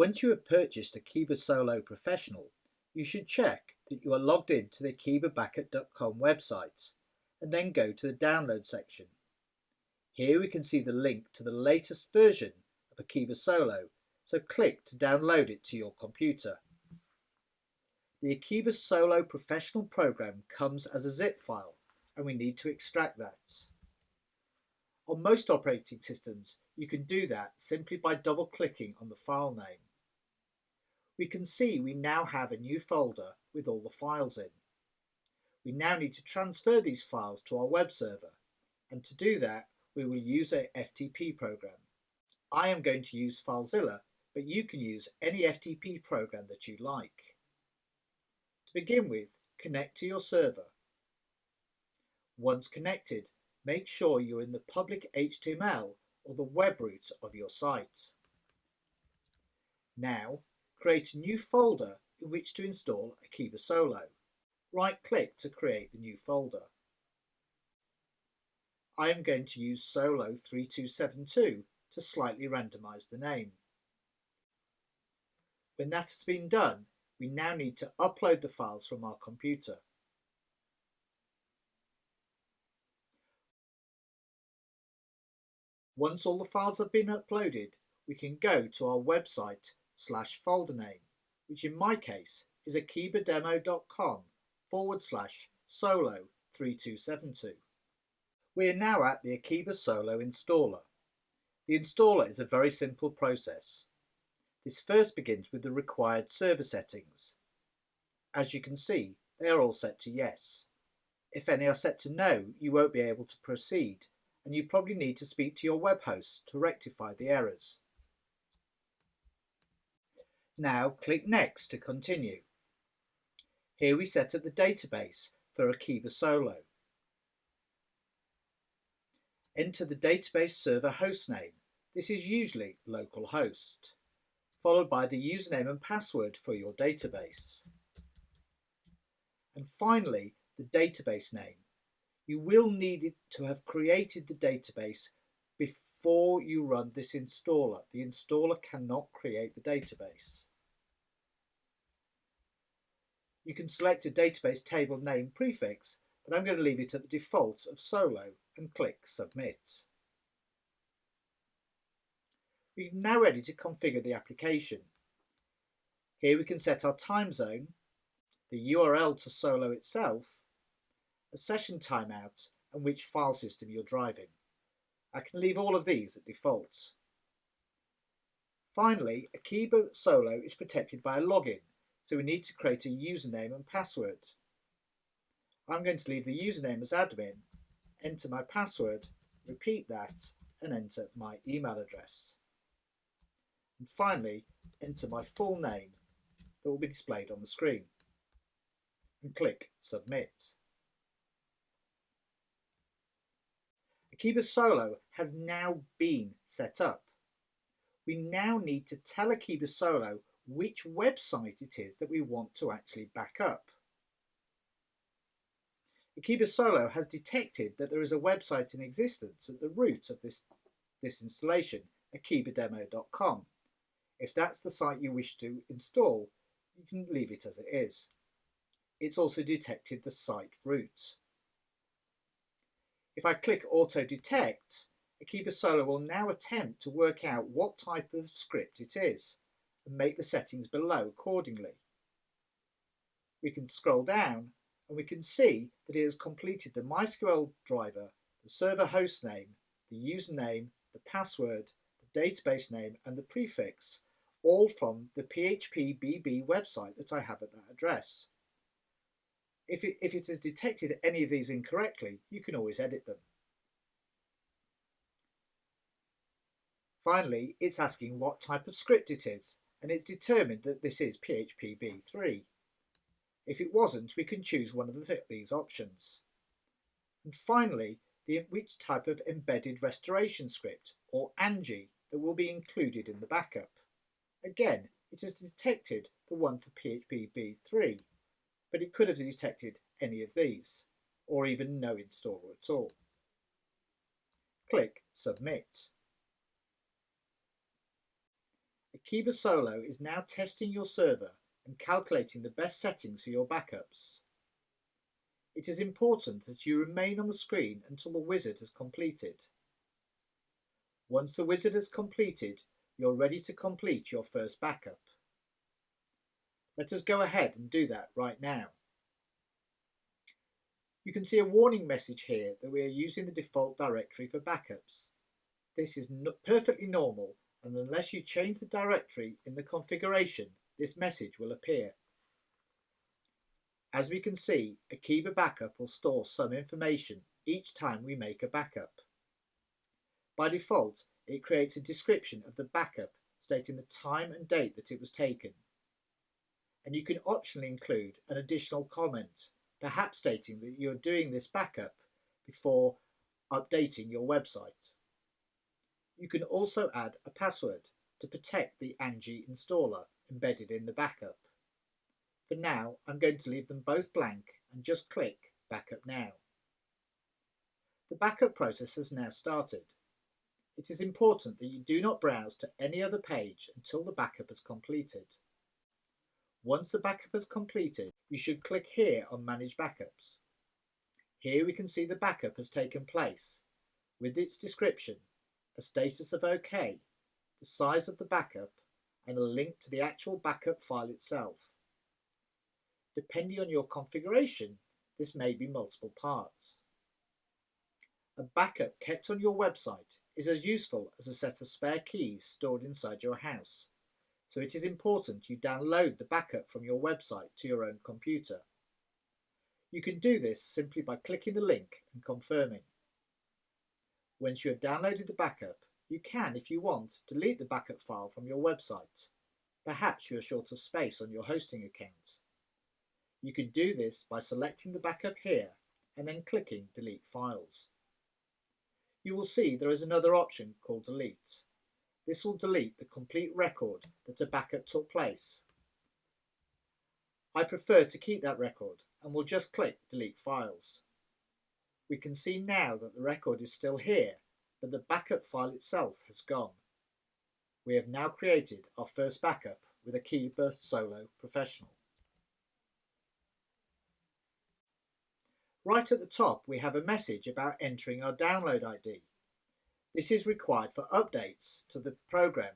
Once you have purchased Akeeba Solo Professional, you should check that you are logged in to the akeebabackup.com website and then go to the download section. Here we can see the link to the latest version of Akeeba Solo, so click to download it to your computer. The Akeeba Solo Professional program comes as a zip file and we need to extract that. On most operating systems, you can do that simply by double clicking on the file name. We can see we now have a new folder with all the files in. We now need to transfer these files to our web server and to do that we will use a FTP program. I am going to use FileZilla but you can use any FTP program that you like. To begin with, connect to your server. Once connected, make sure you're in the public HTML or the web root of your site. Now, create a new folder in which to install Akeeba Solo. Right-click to create the new folder. I am going to use Solo 3272 to slightly randomize the name. When that has been done, we now need to upload the files from our computer. Once all the files have been uploaded, we can go to our website slash folder name, which in my case is akeebademo.com forward slash solo 3272. We are now at the Akeeba Solo installer. The installer is a very simple process. This first begins with the required server settings. As you can see, they are all set to yes. If any are set to no, you won't be able to proceed, and you probably need to speak to your web host to rectify the errors. Now click Next to continue. Here we set up the database for Akeeba Solo. Enter the database server hostname. This is usually localhost followed by the username and password for your database. And finally, the database name. You will need it to have created the database before you run this installer. The installer cannot create the database. You can select a database table name prefix, but I'm going to leave it at the default of Solo and click Submit. We're now ready to configure the application. Here we can set our time zone, the URL to Solo itself, a session timeout and which file system you're driving. I can leave all of these at default. Finally, Akeeba Solo is protected by a login, so we need to create a username and password. I'm going to leave the username as admin, enter my password, repeat that and enter my email address and finally enter my full name that will be displayed on the screen and click Submit. Akeeba Solo has now been set up. We now need to tell Akeeba Solo which website it is that we want to actually back up. Akeeba Solo has detected that there is a website in existence at the root of this, this installation, akeebademo.com. If that's the site you wish to install, you can leave it as it is. It's also detected the site root. If I click Auto Detect, Akeeba Solo will now attempt to work out what type of script it is and make the settings below accordingly. We can scroll down and we can see that it has completed the MySQL driver, the server host name, the username, the password, the database name and the prefix all from the PHPBB website that I have at that address. If it, if it has detected any of these incorrectly, you can always edit them. Finally, it's asking what type of script it is, and it's determined that this is PHPB3. If it wasn't, we can choose one of the th these options. And finally, the, which type of embedded restoration script, or ANGIE, that will be included in the backup. Again, it has detected the one for PHPB3, but it could have detected any of these, or even no installer at all. Click Submit. Akeeba Solo is now testing your server and calculating the best settings for your backups. It is important that you remain on the screen until the wizard has completed. Once the wizard has completed, you're ready to complete your first backup. Let us go ahead and do that right now. You can see a warning message here that we are using the default directory for backups. This is perfectly normal and unless you change the directory in the configuration, this message will appear. As we can see, Akeeba Backup will store some information each time we make a backup. By default, it creates a description of the backup stating the time and date that it was taken. And you can optionally include an additional comment, perhaps stating that you're doing this backup before updating your website. You can also add a password to protect the Angie installer embedded in the backup. For now, I'm going to leave them both blank and just click Backup Now. The backup process has now started. It is important that you do not browse to any other page until the backup is completed. Once the backup is completed, you should click here on Manage Backups. Here we can see the backup has taken place, with its description a status of OK, the size of the backup, and a link to the actual backup file itself. Depending on your configuration, this may be multiple parts. A backup kept on your website is as useful as a set of spare keys stored inside your house, so it is important you download the backup from your website to your own computer. You can do this simply by clicking the link and confirming. Once you have downloaded the backup, you can, if you want, delete the backup file from your website. Perhaps you are short of space on your hosting account. You can do this by selecting the backup here and then clicking Delete Files. You will see there is another option called Delete. This will delete the complete record that a backup took place. I prefer to keep that record and will just click Delete Files. We can see now that the record is still here, but the backup file itself has gone. We have now created our first backup with a Akeeba Solo Professional. Right at the top we have a message about entering our download ID. This is required for updates to the program,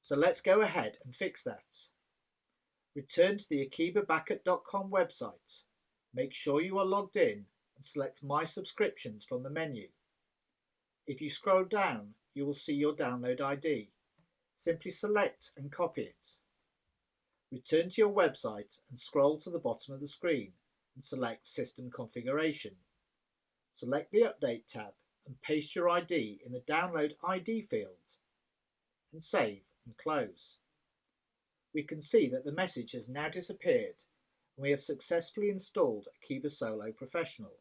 so let's go ahead and fix that. Return to the akeebabackup.com website. Make sure you are logged in and select My Subscriptions from the menu. If you scroll down, you will see your download ID. Simply select and copy it. Return to your website and scroll to the bottom of the screen and select System Configuration. Select the Update tab and paste your ID in the Download ID field and save and close. We can see that the message has now disappeared and we have successfully installed Akeeba Solo Professional.